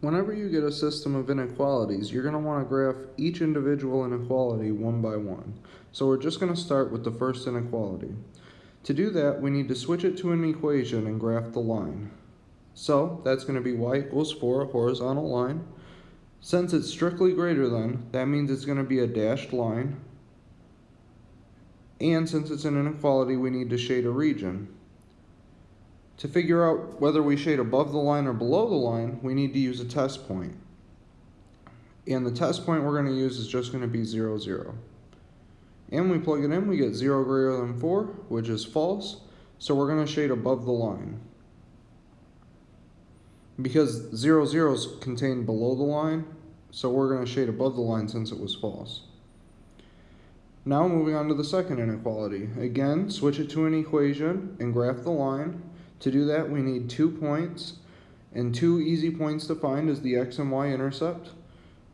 Whenever you get a system of inequalities, you're going to want to graph each individual inequality one by one. So we're just going to start with the first inequality. To do that, we need to switch it to an equation and graph the line. So that's going to be y equals 4, a horizontal line. Since it's strictly greater than, that means it's going to be a dashed line. And since it's an inequality, we need to shade a region. To figure out whether we shade above the line or below the line, we need to use a test point. And the test point we're going to use is just going to be 0, 0. And we plug it in, we get 0 greater than 4, which is false. So we're going to shade above the line. Because 0, 0 is contained below the line, so we're going to shade above the line since it was false. Now moving on to the second inequality. Again, switch it to an equation and graph the line. To do that, we need two points, and two easy points to find is the x and y intercept.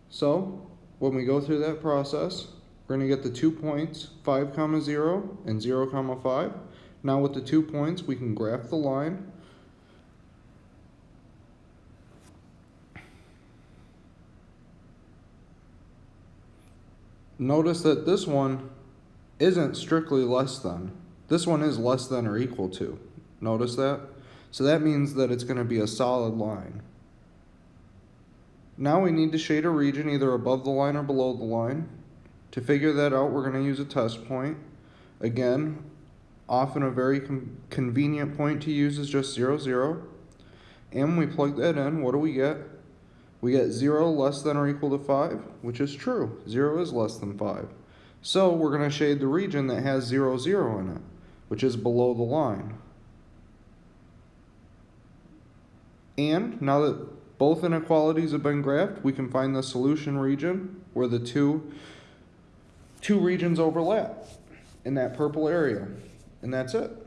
So, when we go through that process, we're going to get the two points, 5 comma 0 and 0 comma 5. Now with the two points, we can graph the line. Notice that this one isn't strictly less than. This one is less than or equal to. Notice that? So that means that it's going to be a solid line. Now we need to shade a region either above the line or below the line. To figure that out, we're going to use a test point. Again, often a very convenient point to use is just 0, 0. And when we plug that in, what do we get? We get 0 less than or equal to 5, which is true. 0 is less than 5. So we're going to shade the region that has 0, 0 in it, which is below the line. And now that both inequalities have been graphed, we can find the solution region where the two, two regions overlap in that purple area. And that's it.